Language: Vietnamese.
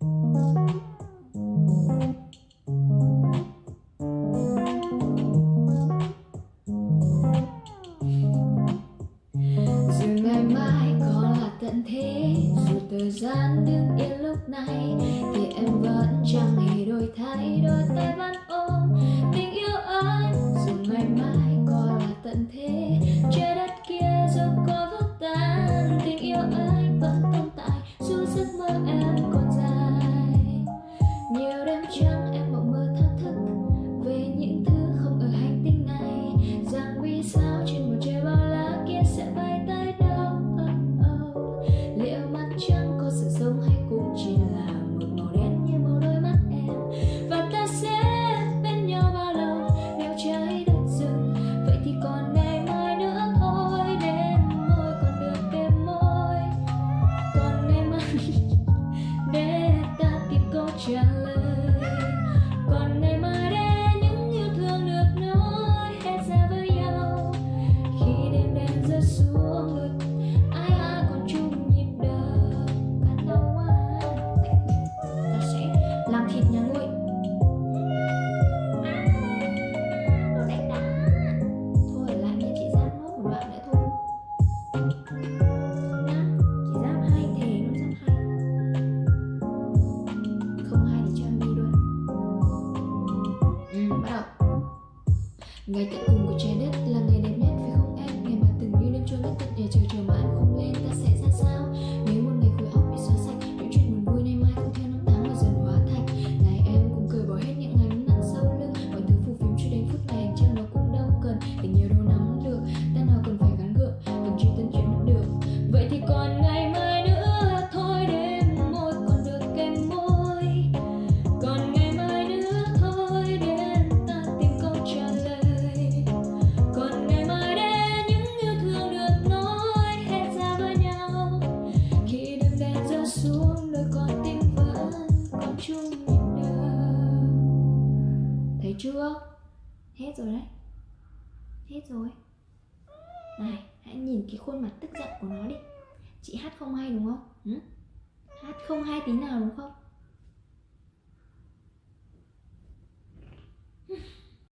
Dù ngày mai có là tận thế, Dù thời gian đứng yên lúc này, Thì em vẫn chẳng hề đổi thay, Đôi tay vẫn ôm tình yêu anh Dù ngày mai có là tận thế Trái đất kia dù có vỡ tan, Tình yêu anh vẫn tồn tại, Dù giấc mơ em sự sống hay cũng chỉ ngày tận cùng của trái đất là ngày đẹp nhất, phải không em? Ngày mà từng như đêm trôi mất tận nhà chờ chờ mà anh không lên, ta sẽ ra sao? Nếu một ngày khối óc bị xóa sạch, những chuyện buồn vui nay mai cũng theo năm tháng mà dần hóa thành. Này em, cùng cười bỏ hết những ngày nặng sau lưng, mọi thứ phù phiếm cho đến phút này hành nó cũng đâu cần tình yêu đâu nắm được. Ta nào cần phải gắn gượng cần truy tân chuyện mất được. Vậy thì còn ngày hết rồi đấy. Hết rồi. Này, hãy nhìn cái khuôn mặt tức giận của nó đi. Chị hát không hay đúng không? Ừ? hát không hay tí nào đúng không?